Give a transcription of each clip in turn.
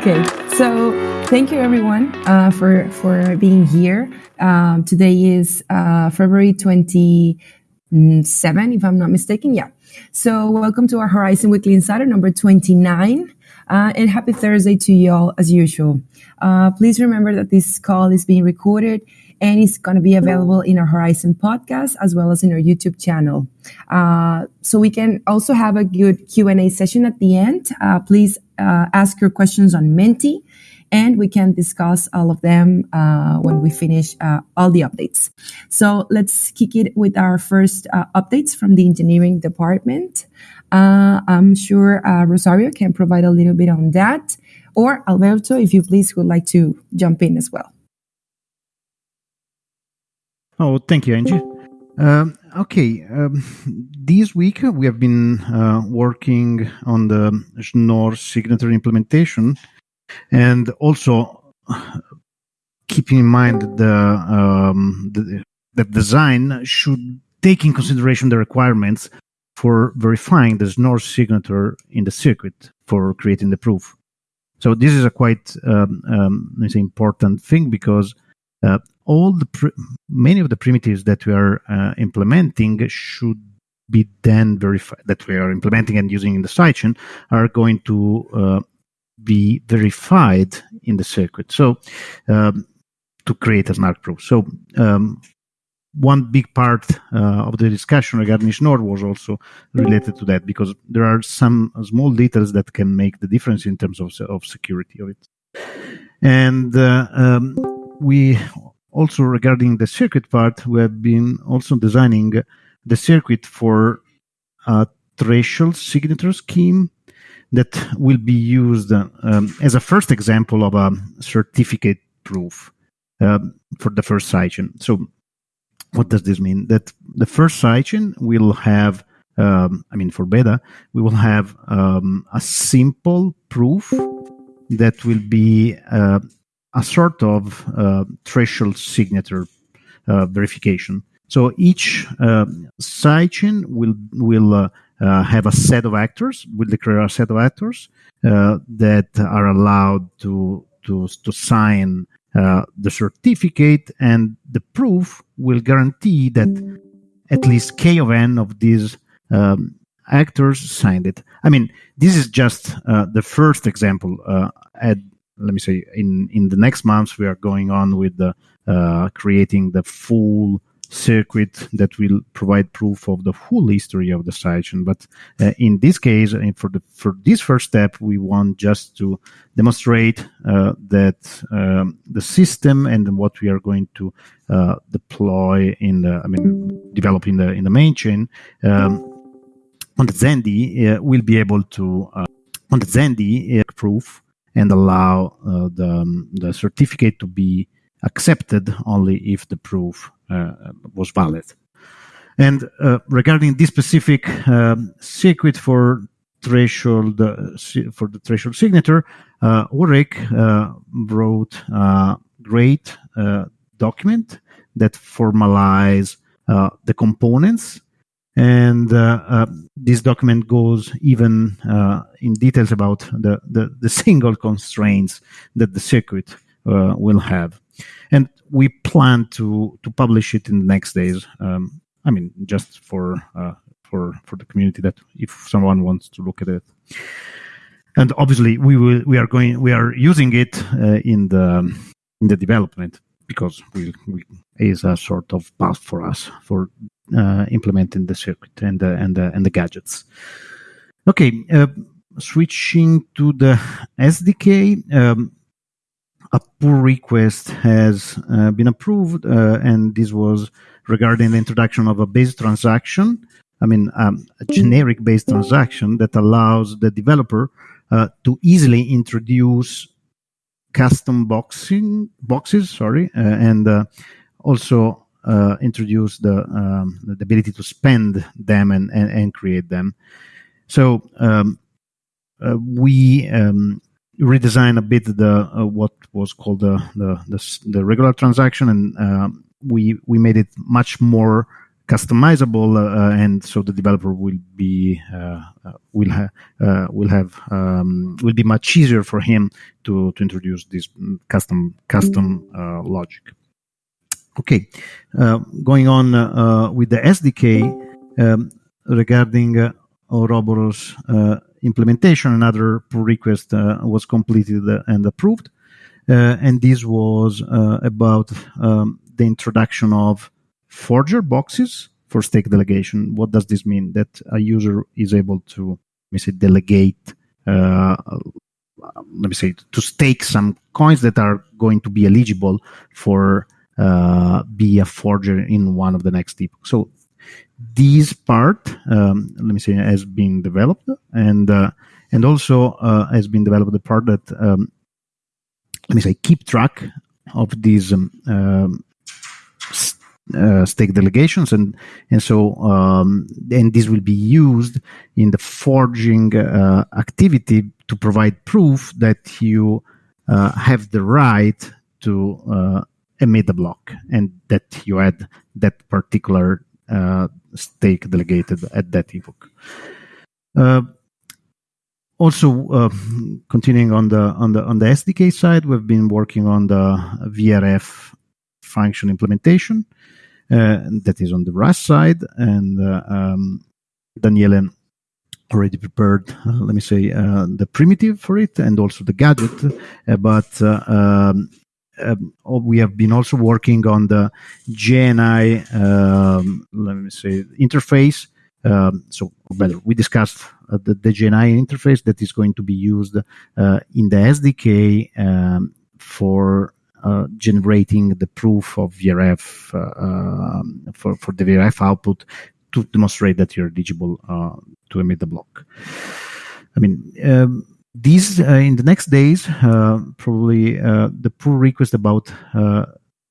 Okay, so thank you everyone uh, for for being here. Um, today is uh, February twenty seven, if I'm not mistaken. Yeah. So welcome to our Horizen Weekly Insider number twenty nine. Uh, and happy Thursday to you all as usual. Uh, please remember that this call is being recorded and it's going to be available in our Horizen podcast as well as in our YouTube channel. Uh, so we can also have a good Q&A session at the end. Uh, please uh, ask your questions on Menti and we can discuss all of them uh, when we finish uh, all the updates. So let's kick it with our first uh, updates from the engineering department. I'm sure Rosario can provide a little bit on that or Alberto, if you please would like to jump in as well. Oh, thank you, Angie. Um, okay, um, this week we have been uh, working on the Schnorr signature implementation, and also keeping in mind the, um, the the design should take in consideration the requirements for verifying the Schnorr signature in the circuit for creating the proof. So this is a quite um, um, important thing because uh, all the pr- many of the primitives that we are uh, implementing should be then verified that we are implementing and using in the sidechain are going to uh, be verified in the circuit. So um, to create a smart proof. So um, one big part uh, of the discussion regarding Schnorr was also related to that because there are some small details that can make the difference in terms of, of security of it. And uh, um, we also regarding the circuit part, we have been also designing the circuit for a threshold signature scheme that will be used um, as a first example of a certificate proof um, for the first sidechain. So, what does this mean? That the first sidechain will have, um, I mean, for beta, we will have um, a simple proof that will be uh, a sort of uh, threshold signature uh, verification. So each uh, sidechain will will uh, uh, have a set of actors, will declare a set of actors uh, that are allowed to to to sign the certificate, and the proof will guarantee that at least k of n of these um, actors signed it. I mean, this is just the first example. at let me say in in the next months we are going on with the uh, creating the full circuit that will provide proof of the full history of the sidechain. But uh, in this case, and for the for this first step, we want just to demonstrate uh, that um, the system and what we are going to uh, deploy in the, I mean, develop in the in the main chain um, on the Zendi uh, will be able to uh, on the Zendi proof and allow uh, the, um, the certificate to be accepted only if the proof uh, was valid. And uh, regarding this specific um, circuit for threshold uh, for the threshold signature, uh, Ulrich uh, wrote a great document that formalize the components and uh, uh, this document goes even uh, in details about the, the, the, single constraints that the circuit uh, will have. And we plan to, to publish it in the next days. Um, I mean, just for, uh, for, for the community that if someone wants to look at it. And obviously, we will we are going we are using it uh, in the in the development because we, we is a sort of path for us for uh, implementing the circuit and the and the and the gadgets. Okay, uh, switching to the SDK. Um, a pull request has uh, been approved, uh, and this was regarding the introduction of a base transaction. I mean, um, a generic base transaction that allows the developer uh, to easily introduce custom boxing boxes. Sorry, uh, and also uh, introduce the, um, the ability to spend them and, and, and create them. So um, uh, we um, redesign a bit the uh, what was called the the, the, the regular transaction, and uh, we we made it much more customizable, uh, and so the developer will be uh, will ha- will have um, will be much easier for him to to introduce this custom custom logic. Okay, going on with the SDK um, regarding uh, Ouroboros implementation, another pull request was completed and approved. Uh, and this was uh, about um, the introduction of forger boxes for stake delegation. What does this mean? That a user is able to, let me say, delegate, uh, let me say, to stake some coins that are going to be eligible for uh, be a forger in one of the next epochs. So this part, um, let me say, has been developed, and uh, and also uh, has been developed the part that um, let me say keep track of these um, um, uh, stake delegations and and so um, and this will be used in the forging uh, activity to provide proof that you uh, have the right to uh, emit a block and that you had that particular uh, stake delegated at that epoch. Uh, also, uh, continuing on the on the on the SDK side, we've been working on the VRF function implementation uh, that is on the Rust side, and uh, um, Daniele already prepared, uh, let me say, uh, the primitive for it and also the gadget. Uh, but um, um, we have been also working on the JNI, um, let me say, interface. Um, so, we discussed uh, the, the JNI interface that is going to be used uh, in the SDK um, for uh, generating the proof of VRF uh, um, for, for the VRF output to demonstrate that you're eligible uh, to emit the block. I mean, these uh, in the next days, probably the pull request about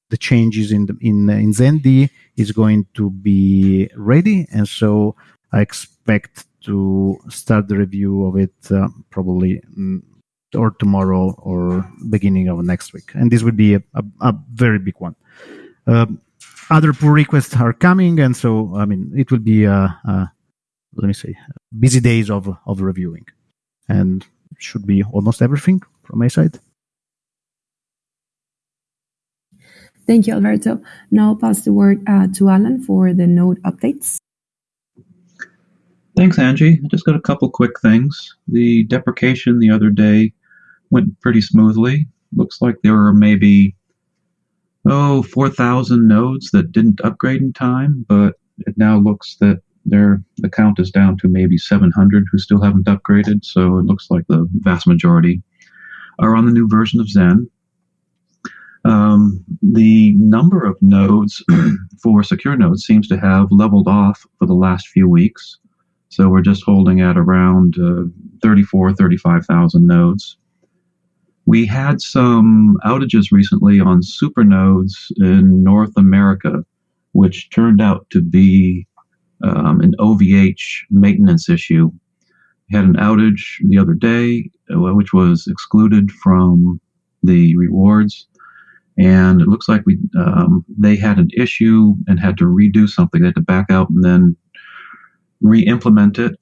the changes in the, in in is going to be ready, and so I expect to start the review of it uh, probably mm, or tomorrow or beginning of next week, and this would be a, a, a very big one. Um, other pull requests are coming, and so I mean it will be a let me say busy days of of reviewing, and should be almost everything from my side. Thank you, Alberto. Now I'll pass the word uh, to Alan for the node updates. Thanks, Angie. I just got a couple quick things. The deprecation the other day went pretty smoothly. Looks like there were maybe, oh, 4,000 nodes that didn't upgrade in time, but it now looks that there the count is down to maybe 700 who still haven't upgraded. So it looks like the vast majority are on the new version of Zen. Um, the number of nodes for secure nodes seems to have leveled off for the last few weeks. So we're just holding at around uh, 34, 35,000 nodes. We had some outages recently on supernodes in North America, which turned out to be um, an OVH maintenance issue. Had an outage the other day, uh, which was excluded from the rewards and it looks like we um, they had an issue and had to redo something. They had to back out and then re-implement it.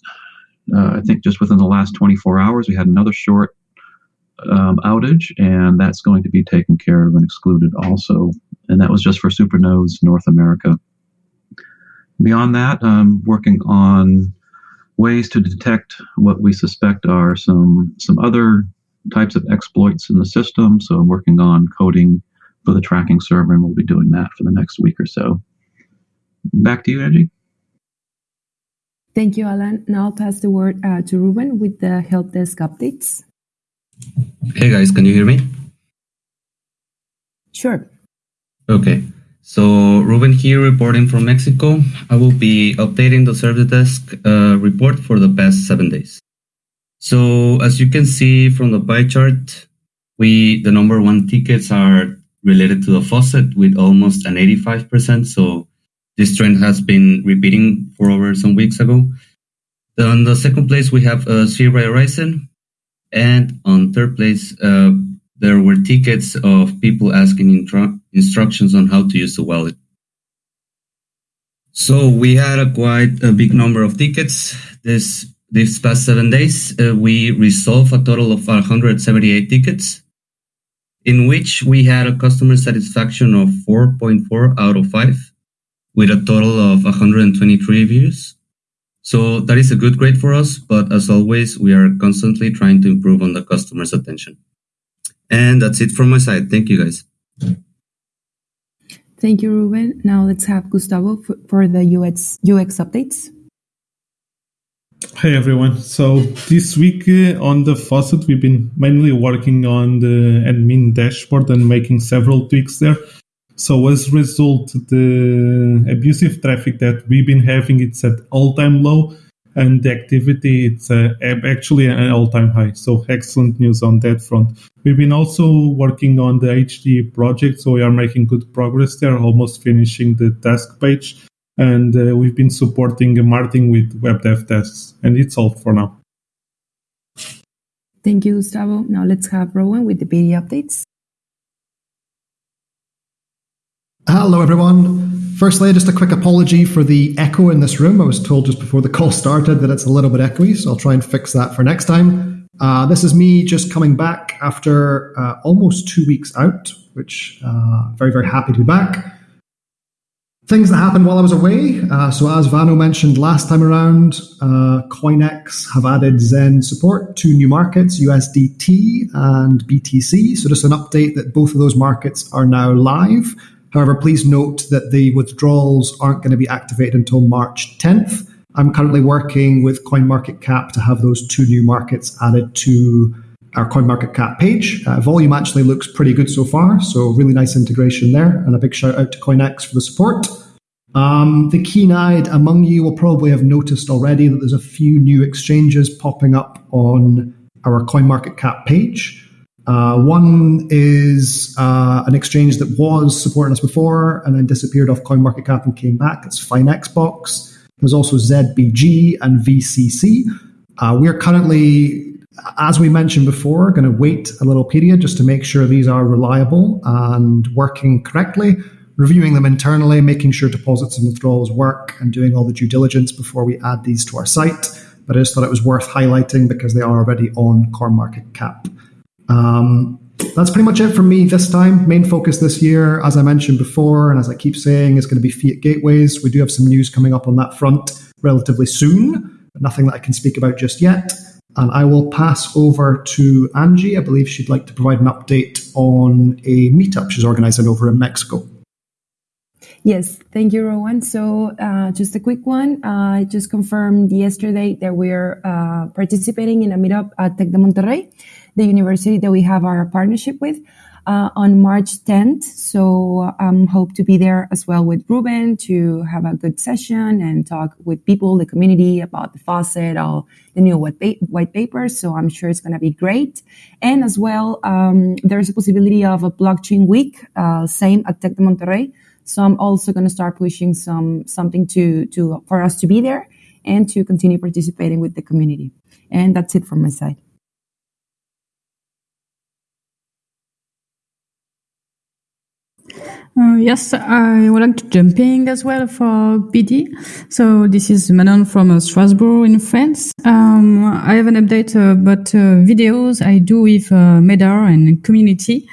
Uh, I think just within the last 24 hours, we had another short um, outage, and that's going to be taken care of and excluded also. And that was just for supernodes North America. Beyond that, I'm working on ways to detect what we suspect are some some other types of exploits in the system. So I'm working on coding for the tracking server, and we'll be doing that for the next week or so. Back to you, Angie. Thank you, Alan. Now I'll pass the word uh, to Ruben with the help desk updates. Hey guys, can you hear me? Sure. Okay. So Ruben here reporting from Mexico. I will be updating the service desk uh, report for the past seven days. So as you can see from the pie chart, we the number one tickets are related to the faucet with almost an 85%. So this trend has been repeating for over some weeks ago. On the second place, we have uh, Sierra Horizen. And on third place, uh, there were tickets of people asking instructions on how to use the wallet. So we had a quite a big number of tickets this this past seven days. Uh, we resolved a total of 178 tickets, in which we had a customer satisfaction of 4.4 out of 5, with a total of 123 reviews. So that is a good grade for us, but as always, we are constantly trying to improve on the customer's attention. And that's it from my side. Thank you guys. Thank you, Ruben. Now let's have Gustavo for, for the UX, UX updates. Hey everyone. So this week uh, on the faucet, we've been mainly working on the admin dashboard and making several tweaks there. So as a result, the abusive traffic that we've been having, it's at all-time low and the activity, it's uh, actually an all-time high. So excellent news on that front. We've been also working on the HD project, so we are making good progress there, almost finishing the task page. And uh, we've been supporting Martin with web dev tests, and it's all for now. Thank you, Gustavo. Now let's have Rowan with the BD updates. Hello, everyone. Firstly, just a quick apology for the echo in this room. I was told just before the call started that it's a little bit echoey, so I'll try and fix that for next time. Uh, this is me just coming back after uh, almost two weeks out, which uh, very, very happy to be back. Things that happened while I was away. Uh, so, as Vano mentioned last time around, uh, CoinEx have added Zen support to new markets, USDT and BTC. So, just an update that both of those markets are now live. However, please note that the withdrawals aren't going to be activated until March 10th. I'm currently working with CoinMarketCap to have those two new markets added to our CoinMarketCap page. Uh, volume actually looks pretty good so far, so really nice integration there. And a big shout out to CoinEx for the support. Um, the keen-eyed among you will probably have noticed already that there's a few new exchanges popping up on our CoinMarketCap page. Uh, one is uh, an exchange that was supporting us before and then disappeared off CoinMarketCap and came back. It's FineXbox. There's also ZBG and VCC. Uh, we are currently, as we mentioned before, going to wait a little period just to make sure these are reliable and working correctly, reviewing them internally, making sure deposits and withdrawals work, and doing all the due diligence before we add these to our site. But I just thought it was worth highlighting because they are already on CoinMarketCap. Um, that's pretty much it for me this time. Main focus this year, as I mentioned before, and as I keep saying, is going to be fiat gateways. We do have some news coming up on that front relatively soon, but nothing that I can speak about just yet. And I will pass over to Angie. I believe she'd like to provide an update on a meetup she's organizing over in Mexico. Yes, thank you, Rowan. So, uh, just a quick one. Uh, I just confirmed yesterday that we're uh, participating in a meetup at Tec de Monterrey the university that we have our partnership with uh, on March 10th. So um, hope to be there as well with Ruben to have a good session and talk with people, the community about the faucet, all the new white, pa- white papers. So I'm sure it's going to be great. And as well, um, there's a possibility of a blockchain week, uh, same at Tec de Monterrey. So I'm also going to start pushing some something to to for us to be there and to continue participating with the community. And that's it from my side. Uh, yes, I would like to jump in as well for BD. So this is Manon from uh, Strasbourg in France. Um, I have an update about uh, videos I do with uh, Medar and community.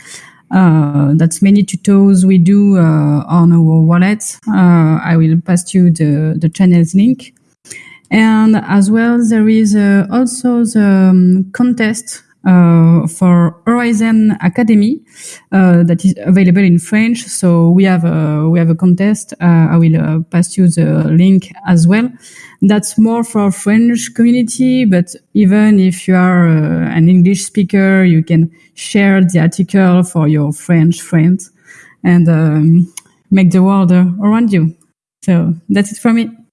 Uh, that's many tutorials we do on our wallet. I will pass you the, the channel's link. And as well, there is also the um, contest uh, for Horizen Academy uh, that is available in French. So we have a, we have a contest. Uh, I will uh, pass you the link as well. That's more for French community, but even if you are uh, an English speaker, you can share the article for your French friends and um, make the world around you. So that's it for me.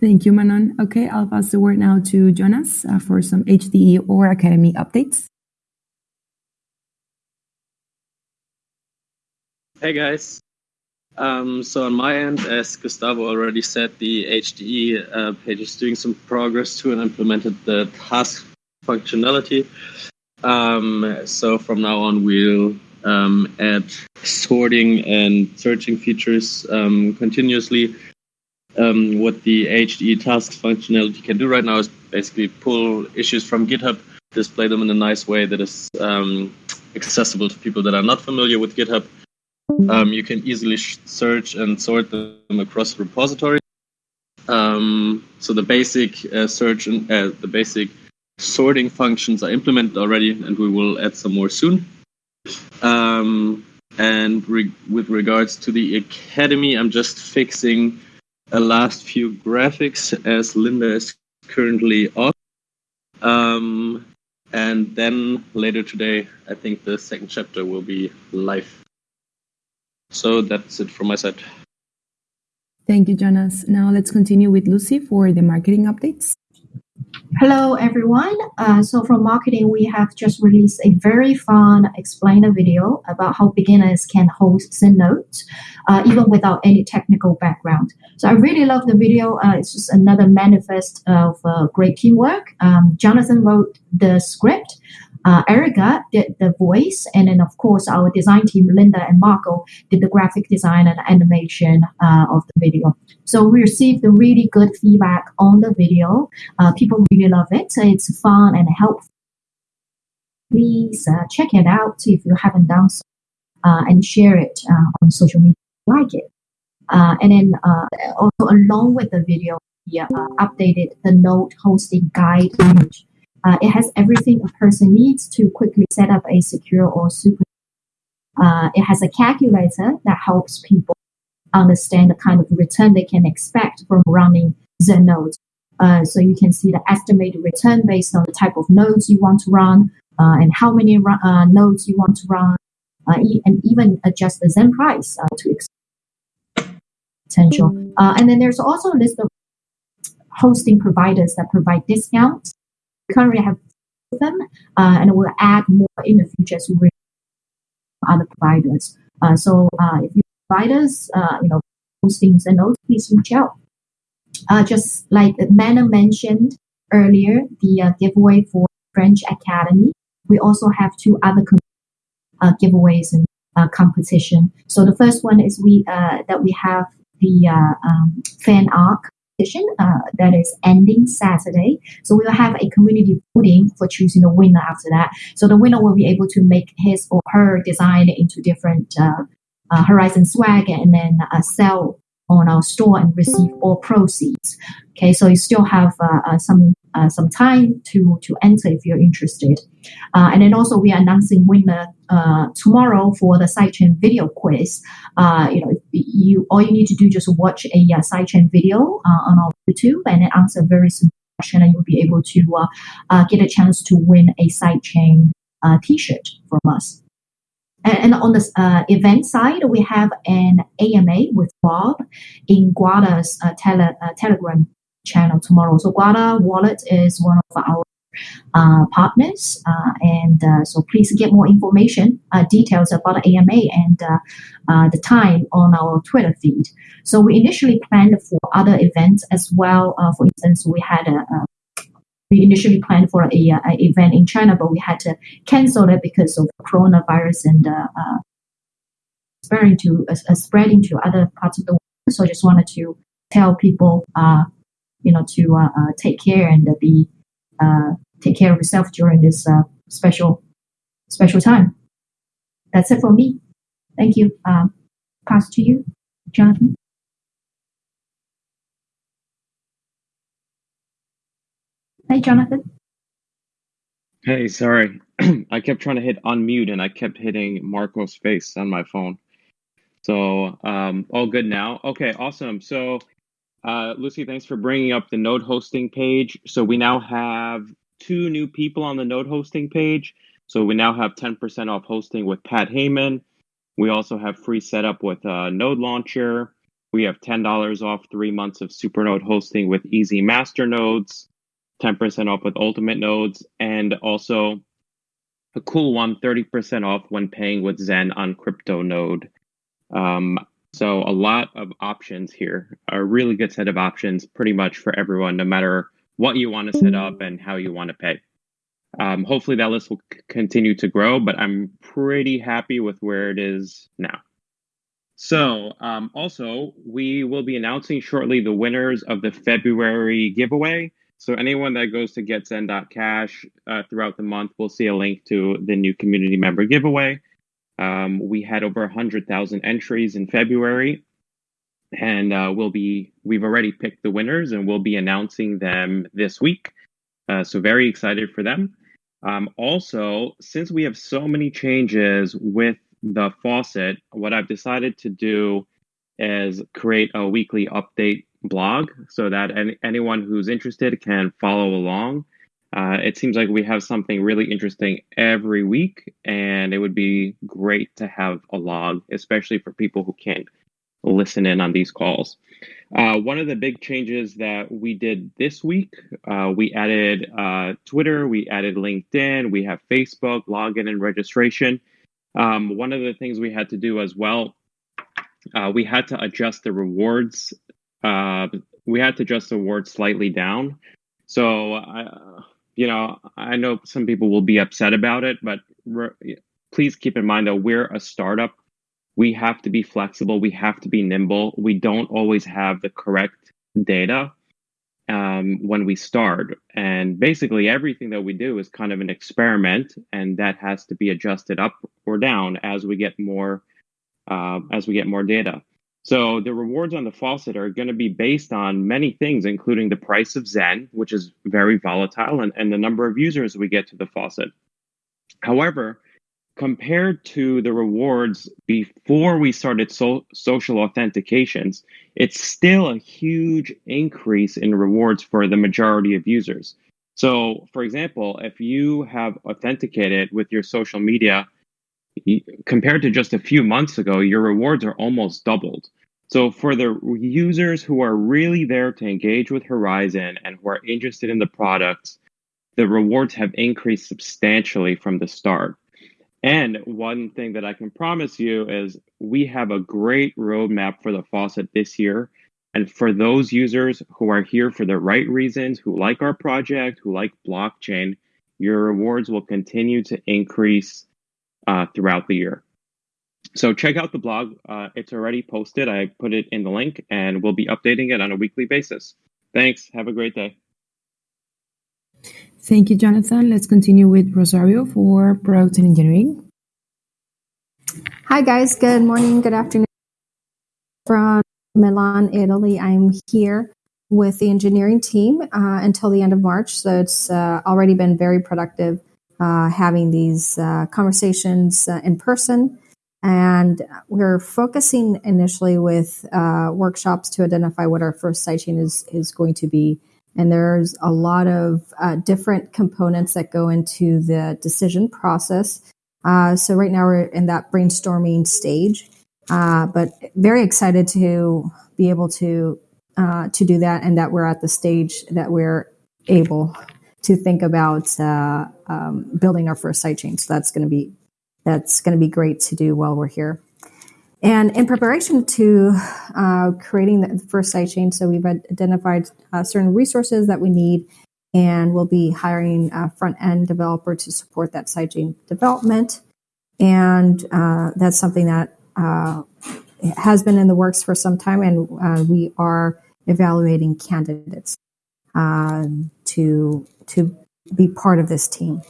Thank you, Manon. Okay, I'll pass the word now to Jonas uh, for some HDE or Academy updates. Hey guys. Um, so on my end, as Gustavo already said, the HDE uh, page is doing some progress to and implemented the task functionality. Um, so from now on, we'll um, add sorting and searching features continuously. Um, what the HDE tasks functionality can do right now is basically pull issues from GitHub, display them in a nice way that is um, accessible to people that are not familiar with GitHub. Um, you can easily search and sort them across the repository. Um, so the basic uh, search and uh, the basic sorting functions are implemented already, and we will add some more soon. Um, and re- with regards to the academy, I'm just fixing a last few graphics as Linda is currently off. Um, and then later today, I think the second chapter will be live. So that's it from my side. Thank you, Jonas. Now let's continue with Lucy for the marketing updates. Hello, everyone. Uh, so from marketing, we have just released a very fun explainer video about how beginners can host Zen notes, uh, even without any technical background. So I really love the video. Uh, it's just another manifest of uh, great teamwork. Um, Jonathan wrote the script. Uh, Erica did the voice, and then of course our design team, Linda and Marco, did the graphic design and animation uh, of the video. So we received the really good feedback on the video. Uh, people really love it. It's fun and helpful. Please uh, check it out if you haven't done so, uh, and share it uh, on social media. Like it, and then also along with the video, we updated the node hosting guide image uh, it has everything a person needs to quickly set up a secure or super. Uh, it has a calculator that helps people understand the kind of return they can expect from running Zen nodes. Uh, so you can see the estimated return based on the type of nodes you want to run uh, and how many uh, nodes you want to run, uh, e- and even adjust the Zen price to potential. and then there's also a list of hosting providers that provide discounts currently have them, uh, and we'll add more in the future as we other providers. Uh, so uh, if you providers, uh, you know, hostings and those, please reach out. Uh, just like Manna mentioned earlier, the uh, giveaway for French Academy, we also have two other giveaways and competition. So the first one is we that we have the um, fan arc competition uh, that is ending Saturday. So we will have a community voting for choosing the winner after that. So the winner will be able to make his or her design into different uh, uh, Horizen swag and then uh, sell on our store and receive all proceeds. Okay, so you still have uh, uh, some uh, some time to to enter if you're interested. Uh, and then also we are announcing winner uh, tomorrow for the sidechain video quiz. Uh, you know, you all you need to do just watch a uh, sidechain video on our YouTube and then answer a very simple question, and you'll be able to get a chance to win a sidechain T-shirt from us. And, on the uh, event side, we have an AMA with Bob in Guarda's uh, tele, uh, Telegram channel tomorrow. So Guarda Wallet is one of our uh, partners, uh, and uh, so please get more information, details about the AMA and the time on our Twitter feed. So we initially planned for other events as well. for instance, we had a, a we initially planned for a, a, event in China, but we had to cancel it because of coronavirus and uh, uh, spreading to uh, spreading to other parts of the world. So I just wanted to tell people, uh, you know, to uh, uh, take care and be take care of yourself during this special special time. That's it for me. Thank you. pass to you, Jonathan. Hey, Jonathan. Hey, sorry. I kept trying to hit unmute and I kept hitting Marco's face on my phone. So, um, all good now. Okay, awesome. So, uh, Lucy, thanks for bringing up the node hosting page. So, we now have two new people on the node hosting page. So, we now have 10% off hosting with Pat Heyman. We also have free setup with uh, Node Launcher. We have $10 off three months of Supernode hosting with Easy Master Nodes. 10% off with Ultimate nodes, and also a cool one 30% off when paying with Zen on Crypto Node. Um, so, a lot of options here, a really good set of options pretty much for everyone, no matter what you want to set up and how you want to pay. Um, hopefully that list will c- continue to grow, but I'm pretty happy with where it is now. So, um, also, we will be announcing shortly the winners of the February giveaway. So, anyone that goes to getzen.cash uh, throughout the month will see a link to the new community member giveaway. Um, we had over 100,000 entries in February, and uh, we'll be we've already picked the winners, and we'll be announcing them this week. Uh, so, very excited for them. Um, also, since we have so many changes with the faucet, what I've decided to do is create a weekly update blog so that any, anyone who's interested can follow along. Uh, it seems like we have something really interesting every week, and it would be great to have a log, especially for people who can't listen in on these calls. Uh, one of the big changes that we did this week, uh, we added uh, Twitter, we added LinkedIn, we have Facebook, login and registration. Um, one of the things we had to do as well, uh, we had to adjust the rewards. Uh, we had to adjust the rewards slightly down. So, uh, you know, I know some people will be upset about it, but re- please keep in mind that we're a startup. We have to be flexible. We have to be nimble. We don't always have the correct data um, when we start. And basically, everything that we do is kind of an experiment, and that has to be adjusted up or down as we get more uh, as we get more data. So the rewards on the faucet are going to be based on many things, including the price of Zen, which is very volatile, and, and the number of users we get to the faucet. However, compared to the rewards before we started so- social authentications, it's still a huge increase in rewards for the majority of users. So, for example, if you have authenticated with your social media compared to just a few months ago, your rewards are almost doubled. So, for the users who are really there to engage with Horizen and who are interested in the products, the rewards have increased substantially from the start. And one thing that I can promise you is we have a great roadmap for the faucet this year. And for those users who are here for the right reasons, who like our project, who like blockchain, your rewards will continue to increase uh, throughout the year. So check out the blog. Uh, it's already posted. I put it in the link and we'll be updating it on a weekly basis. Thanks. Have a great day. Thank you, Jonathan. Let's continue with Rosario for product and engineering. Hi, guys. Good morning, good afternoon. From Milan, Italy, I'm here with the engineering team uh, until the end of March. So it's uh, already been very productive having these uh, conversations uh, in person. And we're focusing initially with uh, workshops to identify what our first sidechain is, is going to be and there's a lot of uh, different components that go into the decision process. Uh, so right now we're in that brainstorming stage, uh, but very excited to be able to uh, to do that, and that we're at the stage that we're able to think about uh, um, building our first sidechain. So that's going to be that's going to be great to do while we're here. And in preparation to uh, creating the first sidechain, so we've identified uh, certain resources that we need, and we'll be hiring a front end developer to support that sidechain development. And uh, that's something that uh, has been in the works for some time, and uh, we are evaluating candidates um, to to be part of this team.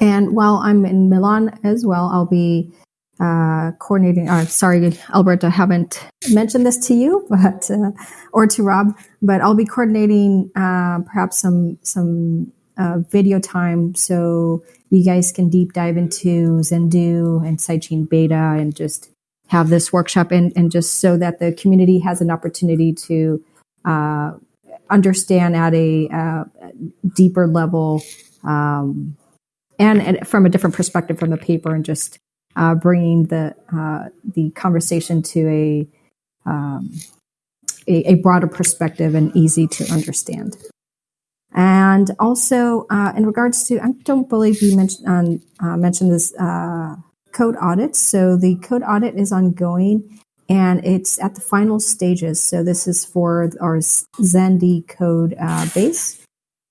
And while I'm in Milan as well, I'll be uh, coordinating. Uh, sorry, Albert, I haven't mentioned this to you, but uh, or to Rob, but I'll be coordinating uh, perhaps some some uh, video time so you guys can deep dive into Zendoo and Sidechain Beta and just have this workshop and, and just so that the community has an opportunity to uh, understand at a deeper level um, and, and from a different perspective from the paper and just uh, bringing the uh, the conversation to a, um, a, a broader perspective and easy to understand. And also, uh, in regards to, I don't believe you mentioned um, uh, mentioned this uh, code audit. So the code audit is ongoing, and it's at the final stages. So this is for our Zendy code uh, base.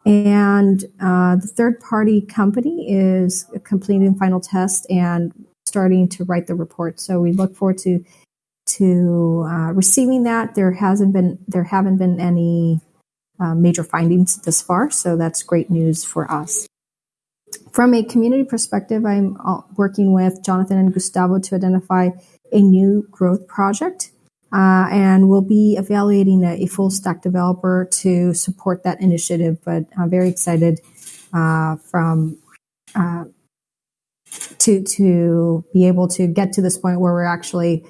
And uh, the third party company is completing final test and starting to write the report. So we look forward to to uh, receiving that. There hasn't been there haven't been any uh, major findings this far, so that's great news for us. From a community perspective, I'm uh, working with Jonathan and Gustavo to identify a new growth project. Uh, and we'll be evaluating a, full stack developer to support that initiative. But I'm very excited uh, from uh, to to be able to get to this point where we're actually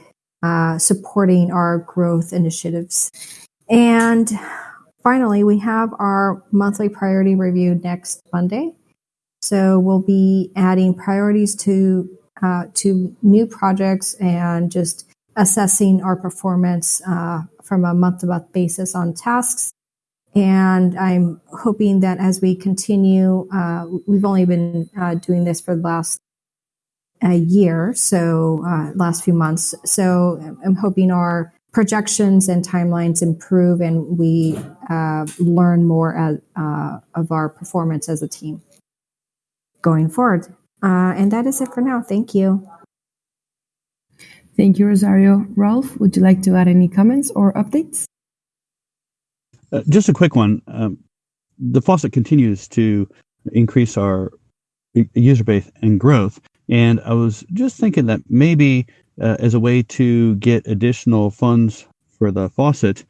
supporting our growth initiatives. And finally, we have our monthly priority review next Monday. So we'll be adding priorities to uh, to new projects and just assessing our performance uh, from a month to month basis on tasks. And I'm hoping that as we continue, uh, we've only been uh, doing this for the last a year, so uh, last few months. So I'm hoping our projections and timelines improve and we uh, learn more as, of our performance as a team going forward. Uh, and that is it for now. Thank you. Thank you, Rosario. Rolf, would you like to add any comments or updates? Uh, just a quick one. Um, the faucet continues to increase our user base and growth. And I was just thinking that maybe uh, as a way to get additional funds for the faucet,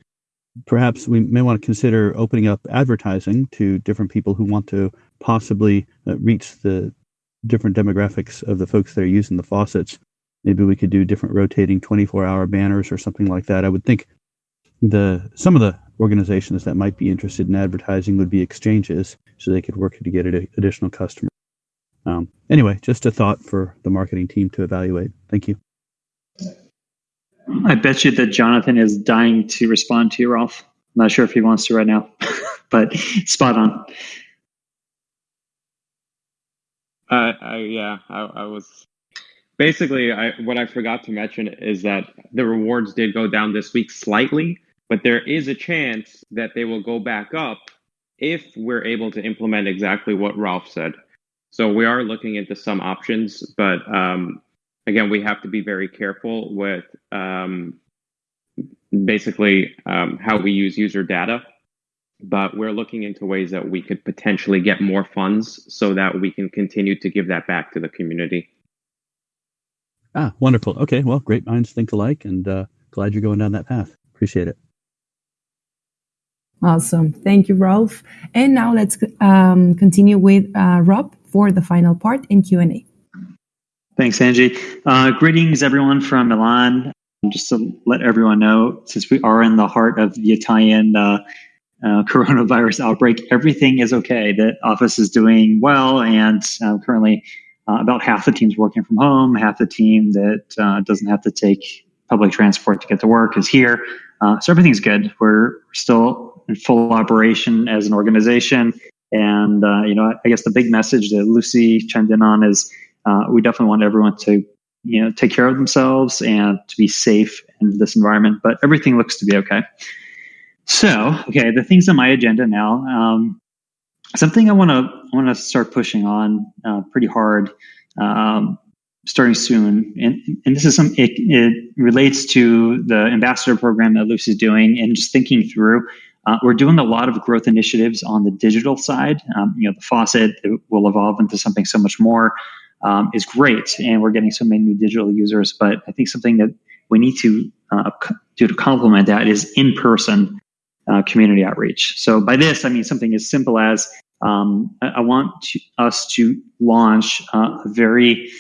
perhaps we may want to consider opening up advertising to different people who want to possibly uh, reach the different demographics of the folks that are using the faucets. Maybe we could do different rotating 24 hour banners or something like that. I would think the some of the organizations that might be interested in advertising would be exchanges so they could work to get additional customers. Um, anyway, just a thought for the marketing team to evaluate. Thank you. I bet you that Jonathan is dying to respond to you, Rolf. I'm not sure if he wants to right now, but spot on. I, yeah, I, I was basically I, what I forgot to mention is that the rewards did go down this week slightly, but there is a chance that they will go back up if we're able to implement exactly what Rolf said. So we are looking into some options, but um, again, we have to be very careful with um, basically um, how we use user data but we're looking into ways that we could potentially get more funds so that we can continue to give that back to the community. Ah, wonderful. Okay, well, great minds think alike, and uh, glad you're going down that path. Appreciate it. Awesome. Thank you, Rolf. And now let's um, continue with uh, Rob for the final part in Q&A. Thanks, Angie. Uh, greetings, everyone from Milan. Just to let everyone know, since we are in the heart of the Italian uh, coronavirus outbreak, everything is okay. The office is doing well, and uh, currently uh, about half the team's working from home. Half the team that uh, doesn't have to take public transport to get to work is here. Uh, so everything's good. We're still in full operation as an organization, and uh, you know, I guess the big message that Lucy chimed in on is we definitely want everyone to you know take care of themselves and to be safe in this environment. But everything looks to be okay. So, okay, the things on my agenda now. Um, something I want to want to start pushing on uh, pretty hard, um, starting soon, and and this is some it, it relates to the ambassador program that Lucy's doing, and just thinking through. Uh, we're doing a lot of growth initiatives on the digital side. Um, you know, the faucet will evolve into something so much more. Um, is great, and we're getting so many new digital users. But I think something that we need to uh, do to complement that is in person uh, community outreach. So by this, I mean something as simple as um, I, want to, us to launch uh, a very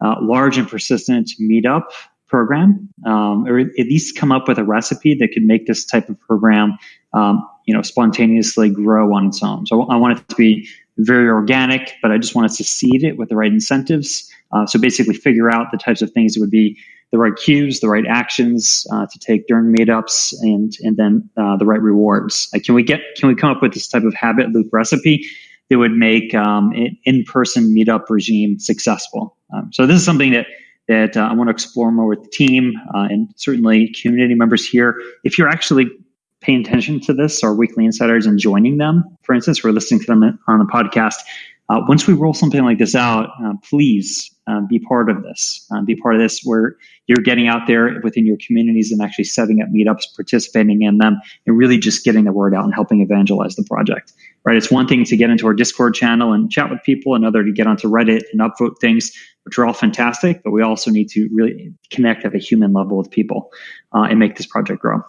uh, large and persistent meetup program, um, or at least come up with a recipe that could make this type of program, um, you know, spontaneously grow on its own. So I want it to be very organic, but I just want us to seed it with the right incentives. Uh, so basically, figure out the types of things that would be the right cues, the right actions uh, to take during meetups, and and then uh, the right rewards. Like, can we get can we come up with this type of habit loop recipe that would make um, an in-person meetup regime successful? Um, so this is something that that uh, I want to explore more with the team uh, and certainly community members here. If you're actually paying attention to this, our weekly insiders, and joining them. For instance, we're listening to them on the podcast. Uh, once we roll something like this out, uh, please uh, be part of this. Uh, be part of this where you're getting out there within your communities and actually setting up meetups, participating in them, and really just getting the word out and helping evangelize the project. Right? It's one thing to get into our Discord channel and chat with people, another to get onto Reddit and upvote things, which are all fantastic. But we also need to really connect at a human level with people uh, and make this project grow.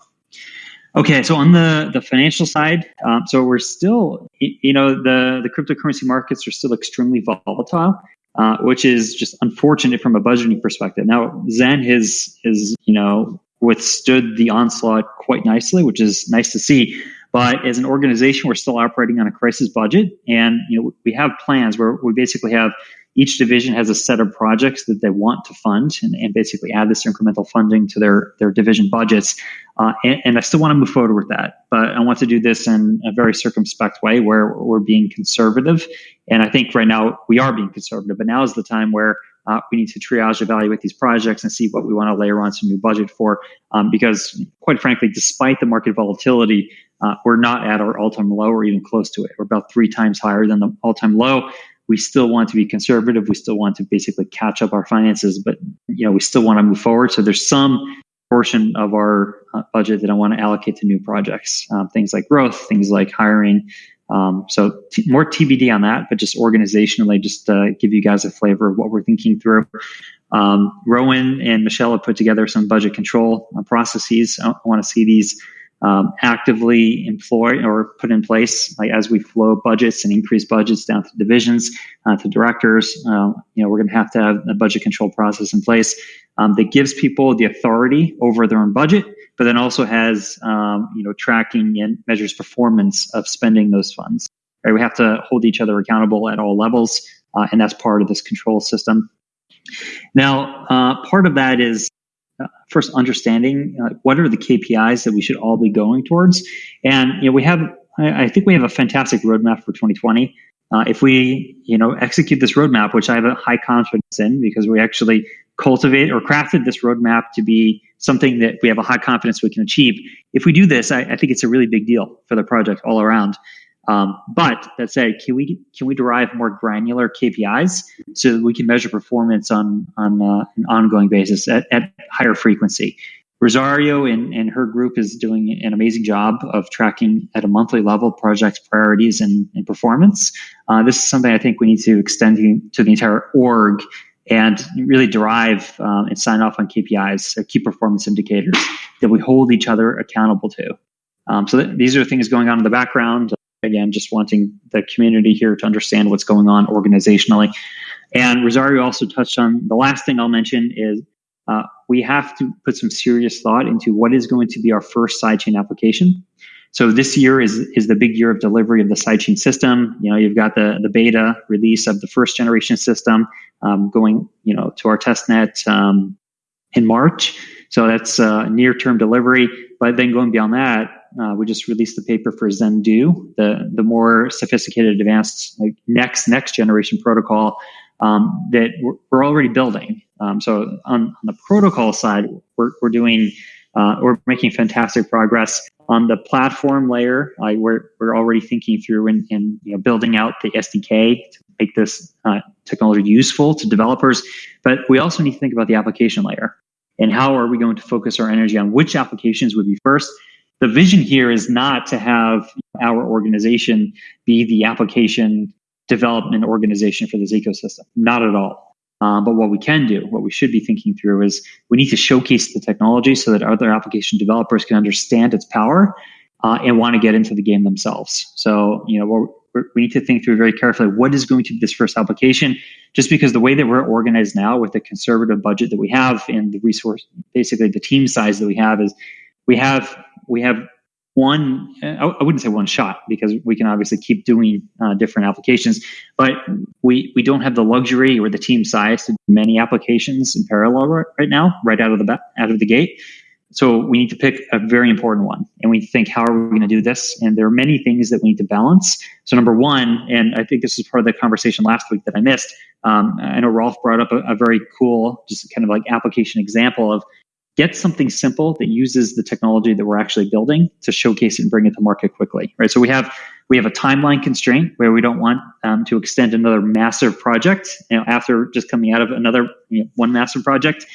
Okay, so on the, the financial side, um, so we're still, you know, the, the cryptocurrency markets are still extremely volatile, uh, which is just unfortunate from a budgeting perspective. Now, Zen has, has, you know, withstood the onslaught quite nicely, which is nice to see. But as an organization, we're still operating on a crisis budget, and you know we have plans where we basically have each division has a set of projects that they want to fund and, and basically add this incremental funding to their, their division budgets. Uh, and, and, I still want to move forward with that, but I want to do this in a very circumspect way where we're being conservative. And I think right now we are being conservative, but now is the time where uh, we need to triage, evaluate these projects, and see what we want to layer on some new budget for. Um, because, quite frankly, despite the market volatility, uh, we're not at our all-time low or even close to it. We're about three times higher than the all-time low we still want to be conservative. We still want to basically catch up our finances, but you know we still want to move forward. So there's some portion of our uh, budget that I want to allocate to new projects, um, things like growth, things like hiring. Um, so t- more TBD on that, but just organizationally, just uh, give you guys a flavor of what we're thinking through. Um, Rowan and Michelle have put together some budget control uh, processes. I, I want to see these um, actively employ or put in place like as we flow budgets and increase budgets down to divisions uh, to directors uh, you know we're going to have to have a budget control process in place um, that gives people the authority over their own budget but then also has um, you know tracking and measures performance of spending those funds. Right we have to hold each other accountable at all levels uh, and that's part of this control system. Now uh, part of that is first understanding uh, what are the KPIs that we should all be going towards. And you know, we have, I, I think we have a fantastic roadmap for 2020. Uh, if we, you know, execute this roadmap, which I have a high confidence in, because we actually cultivate or crafted this roadmap to be something that we have a high confidence we can achieve. If we do this, I, I think it's a really big deal for the project all around. Um, but that said, can we can we derive more granular KPIs so we can measure performance on on uh, an ongoing basis at, at higher frequency? Rosario and, and her group is doing an amazing job of tracking at a monthly level projects, priorities and, and performance. Uh, this is something I think we need to extend to the entire org and really derive um, and sign off on KPIs, uh, key performance indicators that we hold each other accountable to. Um, so th- these are things going on in the background again, just wanting the community here to understand what's going on organizationally. And Rosario also touched on the last thing I'll mention is uh, we have to put some serious thought into what is going to be our first sidechain application. So this year is is the big year of delivery of the sidechain system. You know, you've got the the beta release of the first generation system um, going, you know, to our testnet um, in March. So that's uh, near term delivery. But then going beyond that, uh, we just released the paper for Zendoo, the the more sophisticated, advanced like next next generation protocol um, that we're, we're, already building. Um, so on, on, the protocol side, we're, we're doing uh, we're making fantastic progress on the platform layer. Uh, we're we're already thinking through and, and you know, building out the SDK to make this uh, technology useful to developers. But we also need to think about the application layer and how are we going to focus our energy on which applications would be first the vision here is not to have our organization be the application development organization for this ecosystem. Not at all. Um, but what we can do, what we should be thinking through is we need to showcase the technology so that other application developers can understand its power uh, and want to get into the game themselves. So, you know, we need to think through very carefully what is going to be this first application, just because the way that we're organized now with the conservative budget that we have and the resource, basically the team size that we have is we have we have one i wouldn't say one shot because we can obviously keep doing uh, different applications but we we don't have the luxury or the team size to do many applications in parallel right now right out of the out of the gate. So we need to pick a very important one and we think how are we going to do this? And there are many things that we need to balance. So number one and i think this is part of the conversation last week that i missed um, i know Rolf brought up a, a very cool just kind of like application example of get something simple that uses the technology that we're actually building to showcase it and bring it to market quickly, right? So we have we have a timeline constraint where we don't want um, to extend another massive project you know, after just coming out of another you know, one massive project.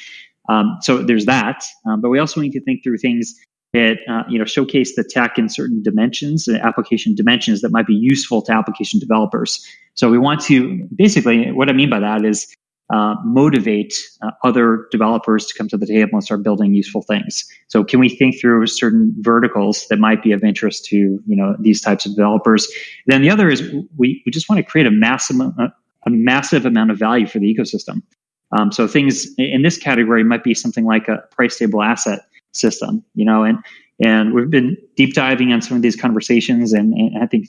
Um, so there's that, um, but we also need to think through things that uh, you know showcase the tech in certain dimensions, uh, application dimensions that might be useful to application developers. So we want to basically what I mean by that is uh, motivate uh, other developers to come to the table and start building useful things. So can we think through certain verticals that might be of interest to you know these types of developers? Then the other is we, we just want to create a massive a, a massive amount of value for the ecosystem. Um, so things in this category might be something like a price stable asset system, you know, and and we've been deep diving on some of these conversations, and, and I think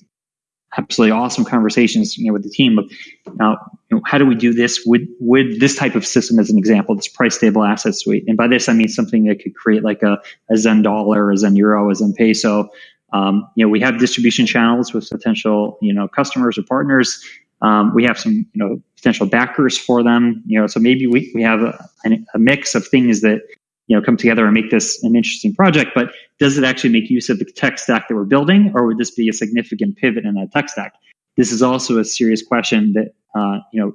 absolutely awesome conversations, you know, with the team of now, you know, how do we do this with with this type of system as an example, this price stable asset suite, and by this I mean something that could create like a, a Zen dollar, a Zen euro, a Zen peso. Um, you know, we have distribution channels with potential, you know, customers or partners. Um, we have some, you know, potential backers for them. You know, so maybe we, we have a, a mix of things that you know come together and make this an interesting project. But does it actually make use of the tech stack that we're building, or would this be a significant pivot in that tech stack? This is also a serious question that uh, you know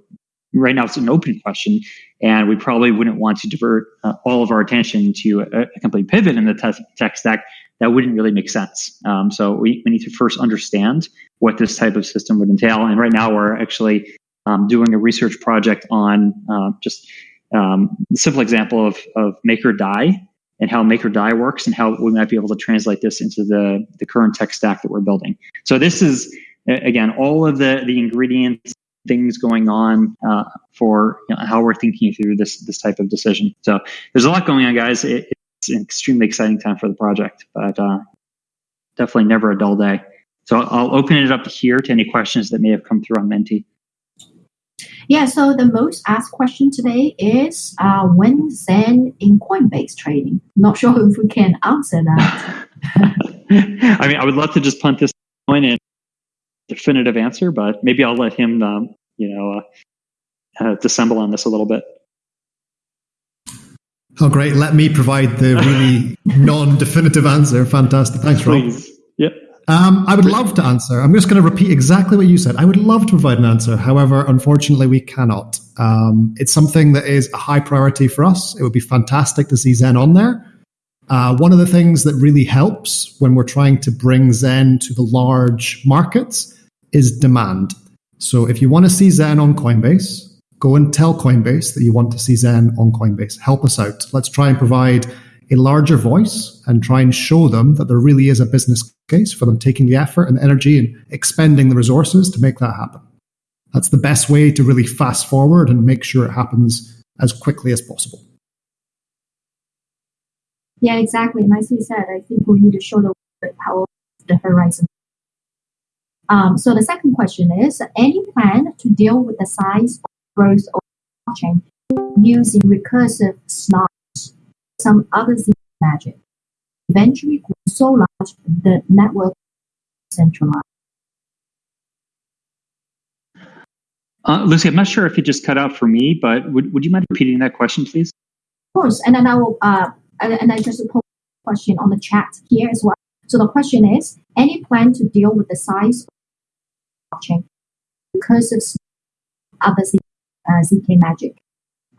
right now it's an open question, and we probably wouldn't want to divert uh, all of our attention to a, a complete pivot in the te- tech stack. That wouldn't really make sense. Um, so we, we need to first understand what this type of system would entail. And right now we're actually um, doing a research project on uh, just um, simple example of, of Maker Dai and how Maker Dai works and how we might be able to translate this into the, the current tech stack that we're building. So this is, again, all of the, the ingredients, things going on uh, for you know, how we're thinking through this, this type of decision. So there's a lot going on, guys. It, it's an extremely exciting time for the project, but uh, definitely never a dull day. So I'll open it up here to any questions that may have come through on Menti. Yeah, so the most asked question today is uh, when Zen in Coinbase trading? Not sure if we can answer that. I mean, I would love to just punt this point in definitive answer, but maybe I'll let him, um, you know, uh, uh, dissemble on this a little bit. Oh, great. Let me provide the really non definitive answer. Fantastic. Thanks, Rob. Please. Um, I would love to answer. I'm just going to repeat exactly what you said. I would love to provide an answer. However, unfortunately, we cannot. Um, it's something that is a high priority for us. It would be fantastic to see Zen on there. Uh, one of the things that really helps when we're trying to bring Zen to the large markets is demand. So if you want to see Zen on Coinbase, go and tell Coinbase that you want to see Zen on Coinbase. Help us out. Let's try and provide a larger voice and try and show them that there really is a business case for them taking the effort and energy and expending the resources to make that happen. That's the best way to really fast forward and make sure it happens as quickly as possible. Yeah, exactly. Nicely said. I think we need to show the power of the Horizen. Um, so the second question is, any plan to deal with the size of growth of blockchain using recursive snarks some other magic. Eventually grew so large the network centralized. Uh, Lucy, I'm not sure if you just cut out for me, but would, would you mind repeating that question, please? Of course, and then I will, uh, and, I just put a question on the chat here as well. So the question is, any plan to deal with the size of blockchain because of other uh, ZK magic?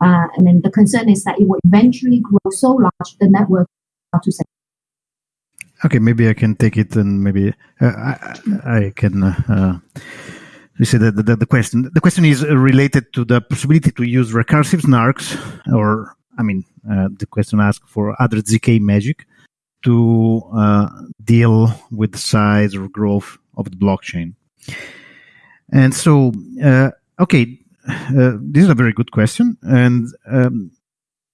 Uh, and then the concern is that it will eventually grow so large the network to say. Okay, maybe I can take it, and maybe uh, I, I, can. Uh, you say that the, the, question. The question is related to the possibility to use recursive snarks, or I mean, uh, the question asked for other zk magic to uh, deal with the size or growth of the blockchain. And so, uh, okay, uh, this is a very good question, and um,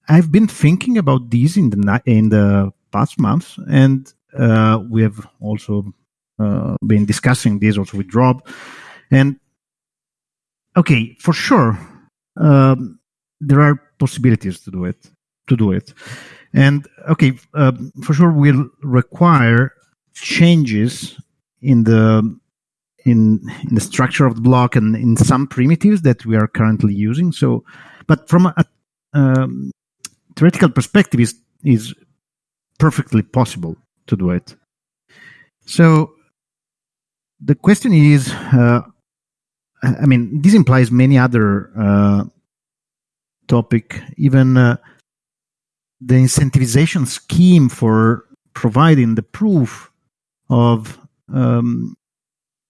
I've been thinking about these in the in the past months, and uh, we have also uh, been discussing this also with Rob. And okay, for sure, um, there are possibilities to do it. To do it, and okay, um, for sure, will require changes in the in, in the structure of the block and in some primitives that we are currently using. So, but from a um, theoretical perspective, is is perfectly possible to do it. So the question is, uh, I mean, this implies many other uh, topic, even uh, the incentivization scheme for providing the proof of um,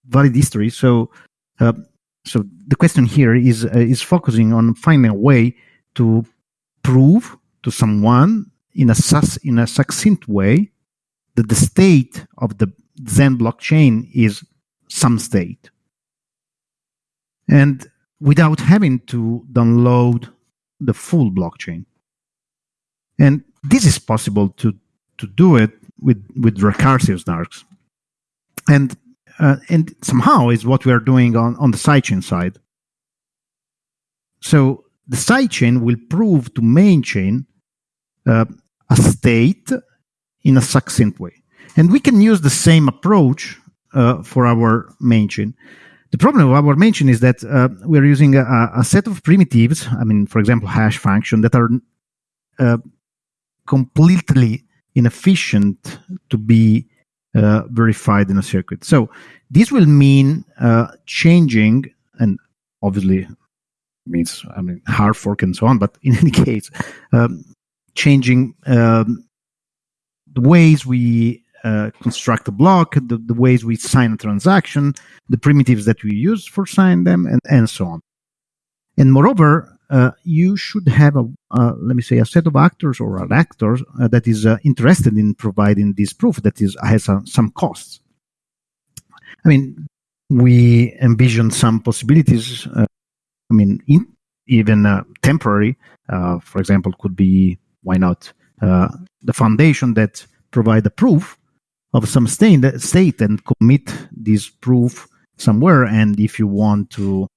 valid history. So, uh, so the question here is uh, is focusing on finding a way to prove to someone in a sus- in a succinct way that the state of the Zen blockchain is some state, and without having to download the full blockchain. And this is possible to to do it with with recursive snarks. And uh, and somehow is what we are doing on, on the sidechain side. So the sidechain will prove to main chain uh, a state in a succinct way. And we can use the same approach uh, for our main chain. The problem with our main chain is that uh, we're using a, a, set of primitives, I mean, for example, hash function, that are uh, completely inefficient to be uh, verified in a circuit. So this will mean uh, changing, and obviously means I mean hard fork and so on. But in any case, um, changing um, the ways we uh, construct a block, the, the, ways we sign a transaction, the primitives that we use for signing them, and, and so on. And moreover, uh, you should have a uh, let me say a set of actors or an actor uh, that is uh, interested in providing this proof that is has some costs. I mean, we envision some possibilities. Uh, I mean, in, even temporary. for example, could be why not the foundation that provide a proof of some state and commit this proof somewhere. And if you want to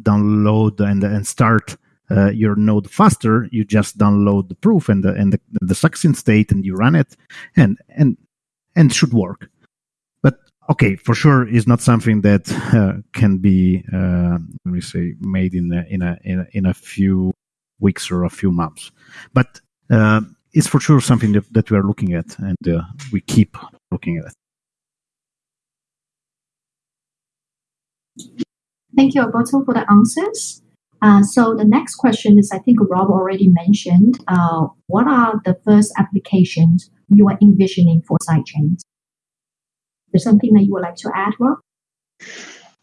download and and start uh, your node faster, you just download the proof and the and the, the succinct state and you run it, and and and should work. But okay, for sure, is not something that uh, can be uh, let me say made in a, in a in a few weeks or a few months. But uh, it's for sure something that, that we are looking at, and uh, we keep looking at it. Thank you, Alberto, for the answers. Uh, so the next question is, I think Rob already mentioned, uh, what are the first applications you are envisioning for sidechains? There's something that you would like to add, Rob?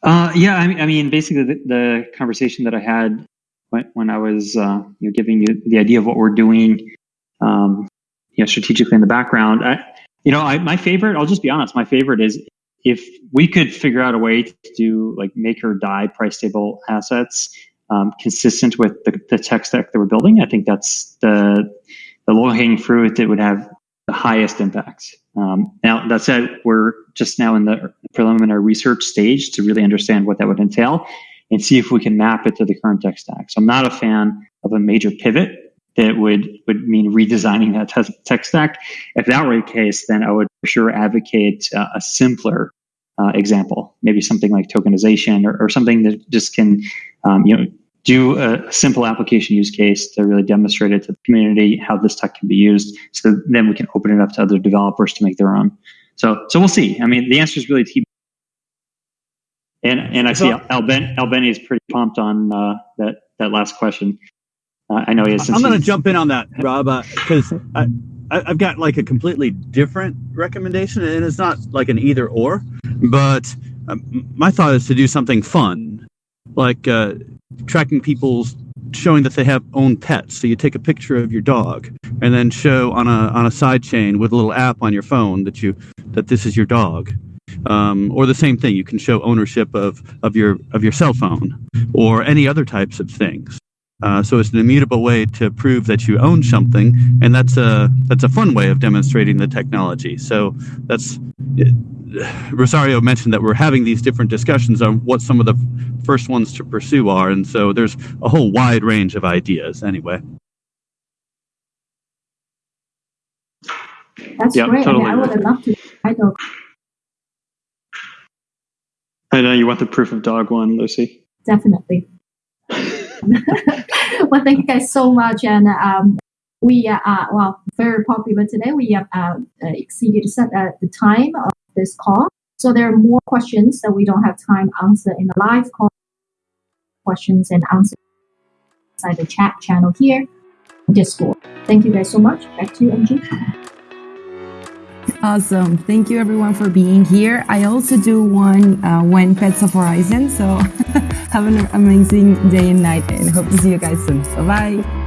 Uh, yeah, I mean, I mean, basically the, the, conversation that I had when, when I was, uh, you know, giving you the idea of what we're doing, um, you know, strategically in the background. I, you know, I, my favorite, I'll just be honest, my favorite is if we could figure out a way to do like Maker Dai price stable assets um, consistent with the, the tech stack that we're building, I think that's the the low hanging fruit that would have the highest impact. Um, now that said, we're just now in the preliminary research stage to really understand what that would entail and see if we can map it to the current tech stack. So I'm not a fan of a major pivot that would would mean redesigning that te- tech stack. If that were the case, then I would for sure advocate uh, a simpler uh, example, maybe something like tokenization or, or something that just can um, you know do a simple application use case to really demonstrate it to the community how this tech can be used. So then we can open it up to other developers to make their own. So so we'll see. I mean, the answer is really T. And and I see Alben Albeni is pretty pumped on uh, that that last question. Uh, I know he has. I'm going to jump in on that, Rob, because uh, I, I've got like a completely different recommendation, and it's not like an either or. But um, my thought is to do something fun, like uh, tracking people's showing that they have own pets. So you take a picture of your dog and then show on a on a side chain with a little app on your phone that you that this is your dog. Um, or the same thing, you can show ownership of, of your of your cell phone or any other types of things. Uh, so it's an immutable way to prove that you own something, and that's a that's a fun way of demonstrating the technology. So that's Rosario mentioned that we're having these different discussions on what some of the first ones to pursue are, and so there's a whole wide range of ideas. Anyway. That's yep, great. Totally. I, mean, I would love to. I know. I know you want the proof of dog one, Lucy. Definitely. well, thank you guys so much. And um, we are uh, well very popular today. We have uh, uh, exceeded set, uh, the time of this call, so there are more questions that we don't have time answer in the live call. Questions and answers inside the chat channel here, Discord. Thank you guys so much. Back to you, Angie. Awesome. Thank you everyone for being here. I also do one uh, when Pets of Horizen. So have an amazing day and night and hope to see you guys soon. Bye bye.